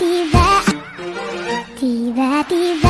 tiba tiba tiba